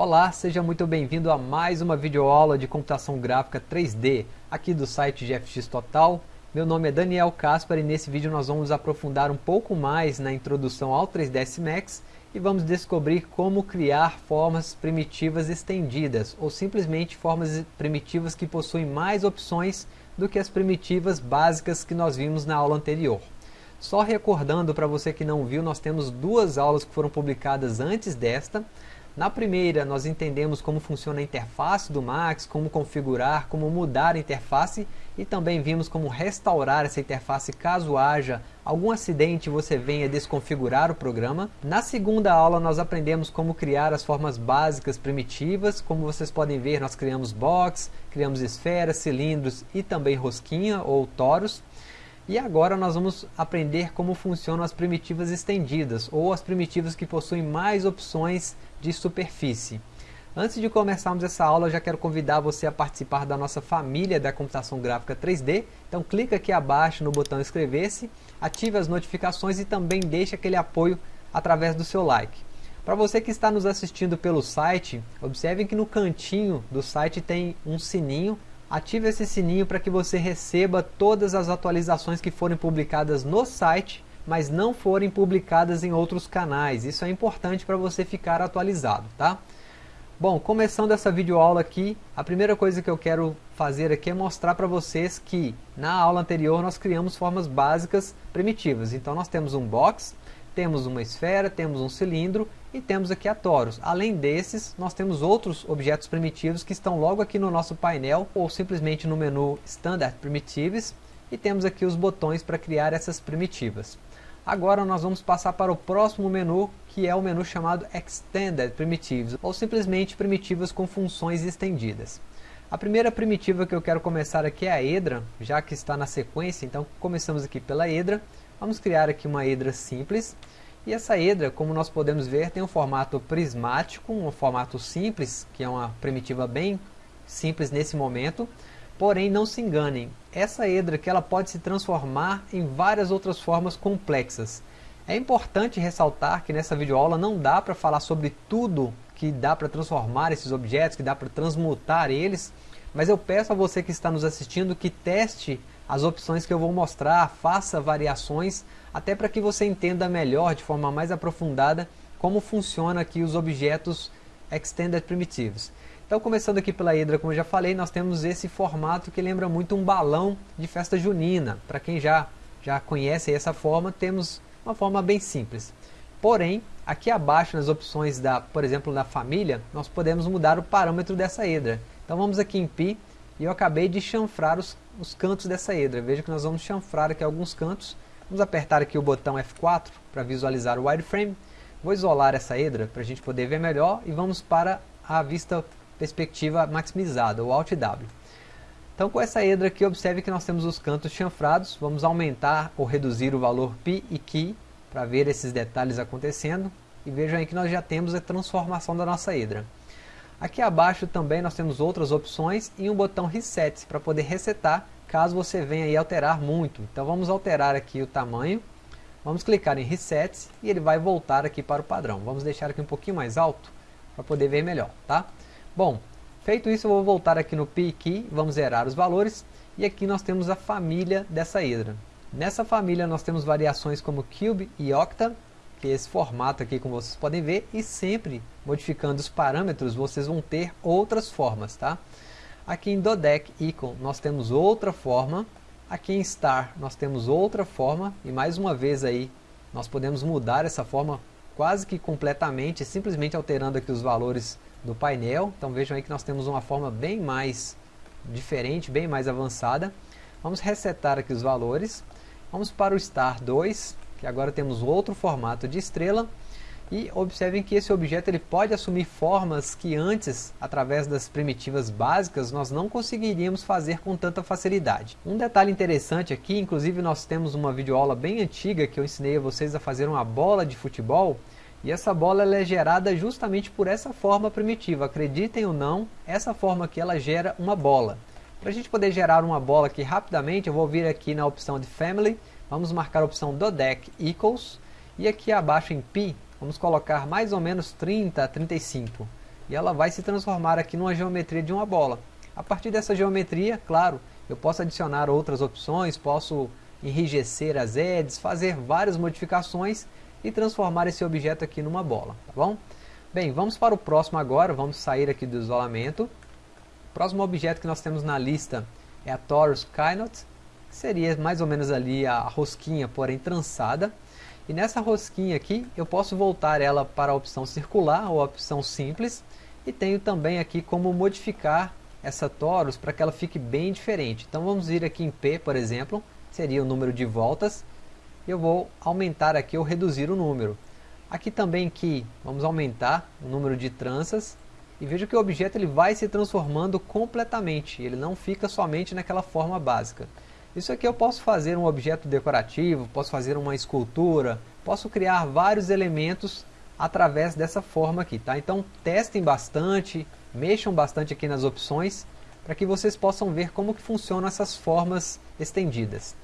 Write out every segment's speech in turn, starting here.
Olá, seja muito bem-vindo a mais uma videoaula de computação gráfica 3D aqui do site GFX Total. Meu nome é Daniel Caspar e nesse vídeo nós vamos aprofundar um pouco mais na introdução ao 3ds Max e vamos descobrir como criar formas primitivas estendidas ou simplesmente formas primitivas que possuem mais opções do que as primitivas básicas que nós vimos na aula anterior. Só recordando para você que não viu, nós temos duas aulas que foram publicadas antes desta. Na primeira, nós entendemos como funciona a interface do Max, como configurar, como mudar a interface e também vimos como restaurar essa interface caso haja algum acidente e você venha desconfigurar o programa. Na segunda aula, nós aprendemos como criar as formas básicas primitivas. Como vocês podem ver, nós criamos box, criamos esferas, cilindros e também rosquinha ou toros. E agora nós vamos aprender como funcionam as primitivas estendidas, ou as primitivas que possuem mais opções de superfície. Antes de começarmos essa aula, eu já quero convidar você a participar da nossa família da computação gráfica 3D. Então clica aqui abaixo no botão inscrever-se, ative as notificações e também deixe aquele apoio através do seu like. Para você que está nos assistindo pelo site, observe que no cantinho do site tem um sininho Ative esse sininho para que você receba todas as atualizações que forem publicadas no site, mas não forem publicadas em outros canais. Isso é importante para você ficar atualizado, tá? Bom, começando essa videoaula aqui, a primeira coisa que eu quero fazer aqui é mostrar para vocês que na aula anterior nós criamos formas básicas primitivas. Então nós temos um box, temos uma esfera, temos um cilindro e temos aqui a torus. Além desses, nós temos outros objetos primitivos que estão logo aqui no nosso painel ou simplesmente no menu Standard Primitives e temos aqui os botões para criar essas primitivas. Agora nós vamos passar para o próximo menu, que é o menu chamado Extended Primitives, ou simplesmente primitivas com funções estendidas. A primeira primitiva que eu quero começar aqui é a Edra, já que está na sequência, então começamos aqui pela Edra. Vamos criar aqui uma Edra simples. E essa Edra, como nós podemos ver, tem um formato prismático, um formato simples, que é uma primitiva bem simples nesse momento. Porém, não se enganem, essa Edra que ela pode se transformar em várias outras formas complexas. É importante ressaltar que nessa videoaula não dá para falar sobre tudo que dá para transformar esses objetos, que dá para transmutar eles, mas eu peço a você que está nos assistindo que teste as opções que eu vou mostrar, faça variações, até para que você entenda melhor, de forma mais aprofundada, como funciona aqui os objetos Extended Primitives. Então, começando aqui pela Hydra, como eu já falei, nós temos esse formato que lembra muito um balão de festa junina. Para quem já, já conhece essa forma, temos uma forma bem simples. Porém, aqui abaixo nas opções, da, por exemplo, da família, nós podemos mudar o parâmetro dessa Hydra. Então vamos aqui em Pi, e eu acabei de chanfrar os os cantos dessa Hydra. Veja que nós vamos chanfrar aqui alguns cantos. Vamos apertar aqui o botão F4 para visualizar o wireframe. Vou isolar essa Hydra para a gente poder ver melhor e vamos para a vista perspectiva maximizada, o Alt W. Então com essa Hydra aqui, observe que nós temos os cantos chanfrados. Vamos aumentar ou reduzir o valor Pi e Ki para ver esses detalhes acontecendo. E vejam aí que nós já temos a transformação da nossa Hydra. Aqui abaixo também nós temos outras opções e um botão Reset para poder resetar caso você venha aí alterar muito. Então vamos alterar aqui o tamanho, vamos clicar em Reset e ele vai voltar aqui para o padrão. Vamos deixar aqui um pouquinho mais alto para poder ver melhor, tá? Bom, feito isso eu vou voltar aqui no Pi Key, vamos zerar os valores e aqui nós temos a família dessa hidra. Nessa família nós temos variações como Cube e Octa, que é esse formato aqui como vocês podem ver e sempre modificando os parâmetros vocês vão ter outras formas tá? Aqui em Dodec Icon nós temos outra forma. Aqui em Star nós temos outra forma. E mais uma vez aí nós podemos mudar essa forma quase que completamente simplesmente alterando aqui os valores do painel. Então vejam aí que nós temos uma forma bem mais diferente bem mais avançada. Vamos resetar aqui os valores. Vamos para o Star 2 que agora temos outro formato de estrela e observem que esse objeto ele pode assumir formas que antes, através das primitivas básicas, nós não conseguiríamos fazer com tanta facilidade. Um detalhe interessante aqui, inclusive nós temos uma videoaula bem antiga que eu ensinei a vocês a fazer uma bola de futebol, e essa bola é gerada justamente por essa forma primitiva. Acreditem ou não, essa forma aqui ela gera uma bola. Para a gente poder gerar uma bola aqui rapidamente, eu vou vir aqui na opção de Family, Vamos marcar a opção do deck equals e aqui abaixo em pi vamos colocar mais ou menos 30 a 35. e ela vai se transformar aqui numa geometria de uma bola. A partir dessa geometria, claro, eu posso adicionar outras opções, posso enrijecer as edges, fazer várias modificações e transformar esse objeto aqui numa bola, tá bom? Bem, vamos para o próximo agora, vamos sair aqui do isolamento. O próximo objeto que nós temos na lista é a Torus Kynot, seria mais ou menos ali a rosquinha, porém trançada. E nessa rosquinha aqui, eu posso voltar ela para a opção circular ou a opção simples. E tenho também aqui como modificar essa torus para que ela fique bem diferente. Então vamos vir aqui em P, por exemplo, seria o número de voltas. Eu vou aumentar aqui ou reduzir o número. Aqui também que vamos aumentar o número de tranças. E veja que o objeto ele vai se transformando completamente, ele não fica somente naquela forma básica. Isso aqui eu posso fazer um objeto decorativo, posso fazer uma escultura, posso criar vários elementos através dessa forma aqui, tá? Então testem bastante, mexam bastante aqui nas opções para que vocês possam ver como que funcionam essas formas estendidas.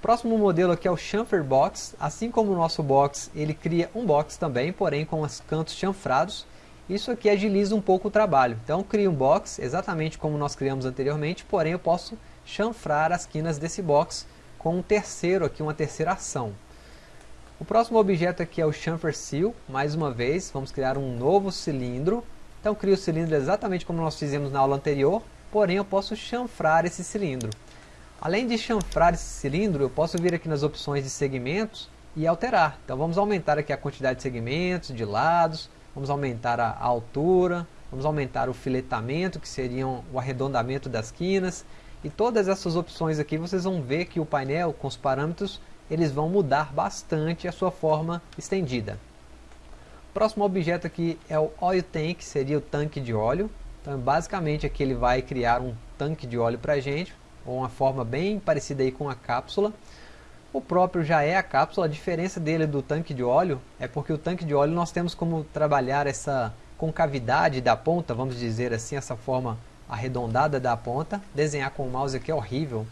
Próximo modelo aqui é o Chamfer Box, assim como o nosso box, ele cria um box também, porém com os cantos chanfrados. Isso aqui agiliza um pouco o trabalho. Então crio um box, exatamente como nós criamos anteriormente, porém eu posso chanfrar as quinas desse box com um terceiro aqui, uma terceira ação. O próximo objeto aqui é o Chamfer Seal, mais uma vez, vamos criar um novo cilindro. Então crio o cilindro exatamente como nós fizemos na aula anterior, porém eu posso chanfrar esse cilindro. Além de chanfrar esse cilindro, eu posso vir aqui nas opções de segmentos e alterar. Então vamos aumentar aqui a quantidade de segmentos, de lados, vamos aumentar a altura, vamos aumentar o filetamento, que seria o arredondamento das quinas. E todas essas opções aqui vocês vão ver que o painel com os parâmetros eles vão mudar bastante a sua forma estendida. O próximo objeto aqui é o Oil Tank, seria o tanque de óleo. Então basicamente aqui ele vai criar um tanque de óleo para a gente, ou uma forma bem parecida aí com a cápsula. O próprio já é a cápsula, a diferença dele do tanque de óleo é porque o tanque de óleo nós temos como trabalhar essa concavidade da ponta, vamos dizer assim, essa forma arredondada da ponta. Desenhar com o mouse aqui é horrível,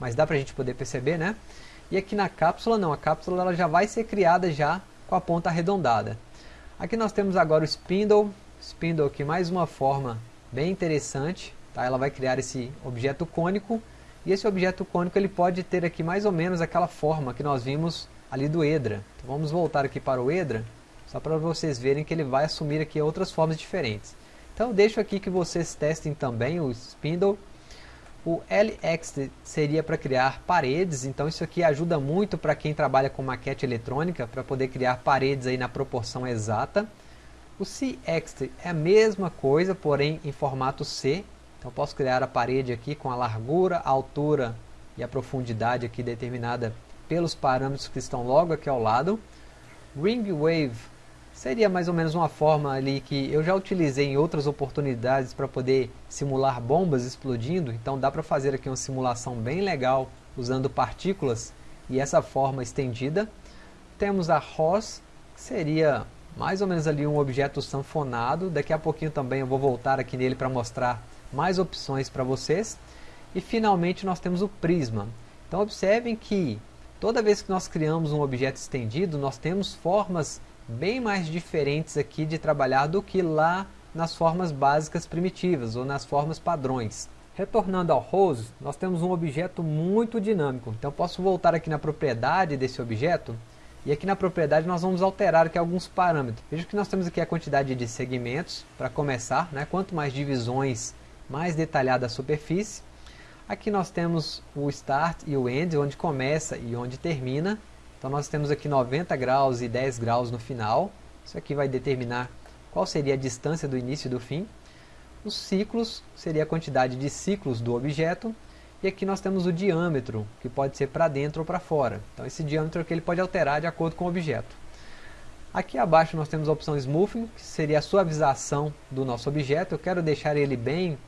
mas dá para a gente poder perceber, né? E aqui na cápsula não, a cápsula ela já vai ser criada já com a ponta arredondada. Aqui nós temos agora o spindle, spindle aqui mais uma forma bem interessante, tá? ela vai criar esse objeto cônico, e esse objeto cônico ele pode ter aqui mais ou menos aquela forma que nós vimos ali do Edra. Então vamos voltar aqui para o Edra, só para vocês verem que ele vai assumir aqui outras formas diferentes. Então deixo aqui que vocês testem também o spindle, o LX seria para criar paredes, então isso aqui ajuda muito para quem trabalha com maquete eletrônica, para poder criar paredes aí na proporção exata. O CX é a mesma coisa, porém em formato C. Então posso criar a parede aqui com a largura, a altura e a profundidade aqui determinada pelos parâmetros que estão logo aqui ao lado. Ring Wave Seria mais ou menos uma forma ali que eu já utilizei em outras oportunidades para poder simular bombas explodindo, então dá para fazer aqui uma simulação bem legal usando partículas e essa forma estendida. Temos a ROS, que seria mais ou menos ali um objeto sanfonado, daqui a pouquinho também eu vou voltar aqui nele para mostrar mais opções para vocês. E finalmente nós temos o prisma. Então observem que toda vez que nós criamos um objeto estendido, nós temos formas bem mais diferentes aqui de trabalhar do que lá nas formas básicas primitivas ou nas formas padrões. Retornando ao Rose, nós temos um objeto muito dinâmico. Então posso voltar aqui na propriedade desse objeto e aqui na propriedade nós vamos alterar aqui alguns parâmetros. Veja que nós temos aqui a quantidade de segmentos para começar, né? quanto mais divisões, mais detalhada a superfície. Aqui nós temos o Start e o End, onde começa e onde termina. Então nós temos aqui 90 graus e 10 graus no final. Isso aqui vai determinar qual seria a distância do início e do fim. Os ciclos seria a quantidade de ciclos do objeto. E aqui nós temos o diâmetro, que pode ser para dentro ou para fora. Então esse diâmetro aqui ele pode alterar de acordo com o objeto. Aqui abaixo nós temos a opção Smoothing, que seria a suavização do nosso objeto. Eu quero deixar ele bem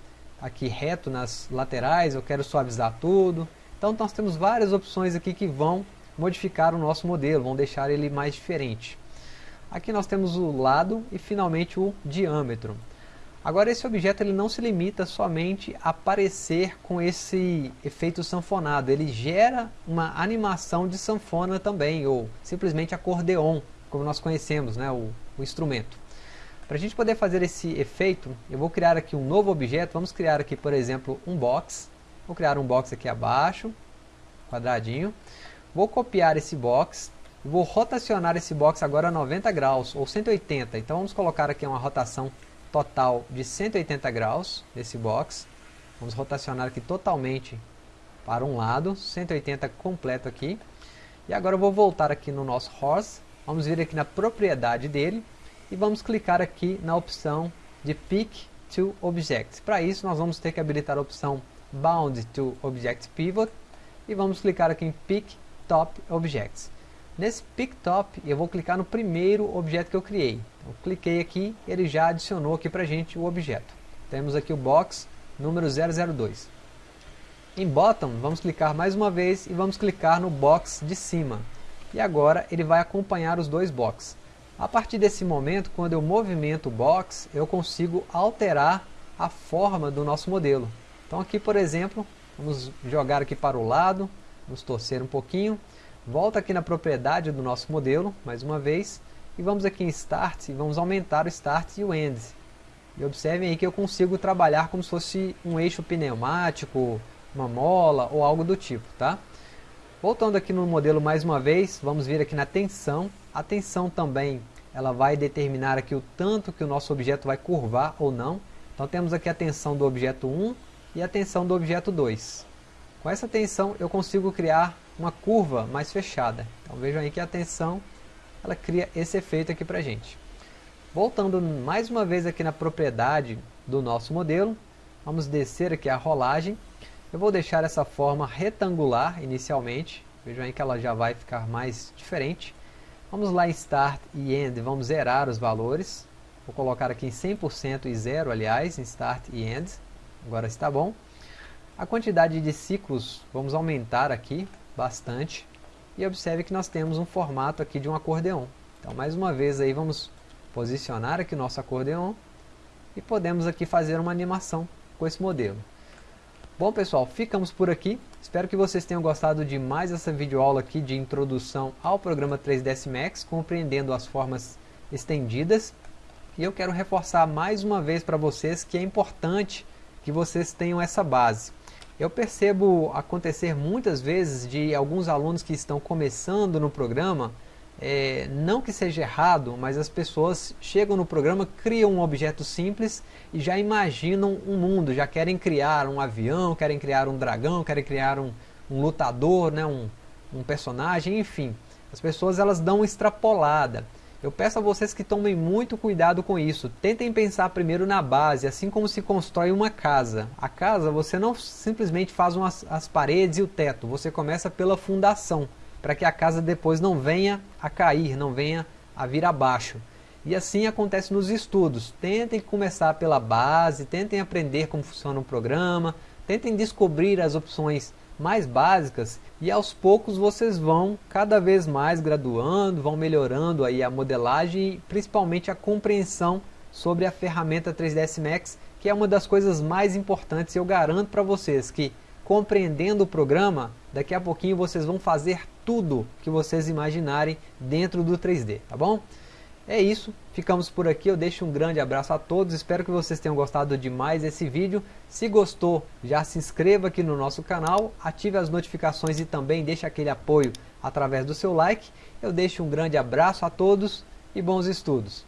aqui reto nas laterais, eu quero suavizar tudo. Então nós temos várias opções aqui que vão modificar o nosso modelo, vão deixar ele mais diferente. Aqui nós temos o lado e finalmente o diâmetro. Agora esse objeto ele não se limita somente a aparecer com esse efeito sanfonado, ele gera uma animação de sanfona também, ou simplesmente acordeon, como nós conhecemos, né, o, o instrumento. Para a gente poder fazer esse efeito, eu vou criar aqui um novo objeto. Vamos criar aqui, por exemplo, um box. Vou criar um box aqui abaixo, quadradinho. Vou copiar esse box. Vou rotacionar esse box agora a 90 graus, ou 180. Então vamos colocar aqui uma rotação total de 180 graus nesse box. Vamos rotacionar aqui totalmente para um lado, 180 completo aqui. E agora eu vou voltar aqui no nosso horse. Vamos vir aqui na propriedade dele e vamos clicar aqui na opção de Pick to Object. Para isso nós vamos ter que habilitar a opção Bound to Object Pivot e vamos clicar aqui em Pick Top Objects. Nesse Pick Top eu vou clicar no primeiro objeto que eu criei. Então, cliquei aqui, ele já adicionou aqui para a gente o objeto. Temos aqui o box número 002. Em Bottom, vamos clicar mais uma vez e vamos clicar no box de cima. E agora ele vai acompanhar os dois boxes. A partir desse momento, quando eu movimento o box, eu consigo alterar a forma do nosso modelo. Então aqui, por exemplo, vamos jogar aqui para o lado, vamos torcer um pouquinho, volta aqui na propriedade do nosso modelo, mais uma vez, e vamos aqui em Start, e vamos aumentar o Start e o End. E observem aí que eu consigo trabalhar como se fosse um eixo pneumático, uma mola ou algo do tipo, tá? Voltando aqui no modelo mais uma vez, vamos vir aqui na tensão. A tensão também ela vai determinar aqui o tanto que o nosso objeto vai curvar ou não. Então temos aqui a tensão do objeto 1 e a tensão do objeto 2. Com essa tensão eu consigo criar uma curva mais fechada. Então vejam aí que a tensão ela cria esse efeito aqui para gente. Voltando mais uma vez aqui na propriedade do nosso modelo, vamos descer aqui a rolagem eu vou deixar essa forma retangular inicialmente. Vejam aí que ela já vai ficar mais diferente. Vamos lá em Start e End, vamos zerar os valores. Vou colocar aqui em 100% e 0, aliás, em Start e End. Agora está bom. A quantidade de ciclos vamos aumentar aqui bastante. E observe que nós temos um formato aqui de um acordeon. Então, mais uma vez aí vamos posicionar aqui o nosso acordeon. E podemos aqui fazer uma animação com esse modelo. Bom pessoal, ficamos por aqui. Espero que vocês tenham gostado de mais essa videoaula aqui de introdução ao programa 3ds Max, compreendendo as formas estendidas. E eu quero reforçar mais uma vez para vocês que é importante que vocês tenham essa base. Eu percebo acontecer muitas vezes de alguns alunos que estão começando no programa é, não que seja errado, mas as pessoas chegam no programa, criam um objeto simples e já imaginam um mundo, já querem criar um avião, querem criar um dragão, querem criar um, um lutador, né, um, um personagem, enfim. As pessoas elas dão uma extrapolada. Eu peço a vocês que tomem muito cuidado com isso. Tentem pensar primeiro na base, assim como se constrói uma casa. A casa você não simplesmente faz umas, as paredes e o teto, você começa pela fundação para que a casa depois não venha a cair, não venha a vir abaixo. E assim acontece nos estudos. Tentem começar pela base, tentem aprender como funciona um programa, tentem descobrir as opções mais básicas e aos poucos vocês vão cada vez mais graduando, vão melhorando aí a modelagem e principalmente a compreensão sobre a ferramenta 3ds Max, que é uma das coisas mais importantes. Eu garanto para vocês que compreendendo o programa, daqui a pouquinho vocês vão fazer tudo que vocês imaginarem dentro do 3D, tá bom? É isso, ficamos por aqui, eu deixo um grande abraço a todos, espero que vocês tenham gostado de mais esse vídeo. Se gostou, já se inscreva aqui no nosso canal, ative as notificações e também deixe aquele apoio através do seu like. Eu deixo um grande abraço a todos e bons estudos.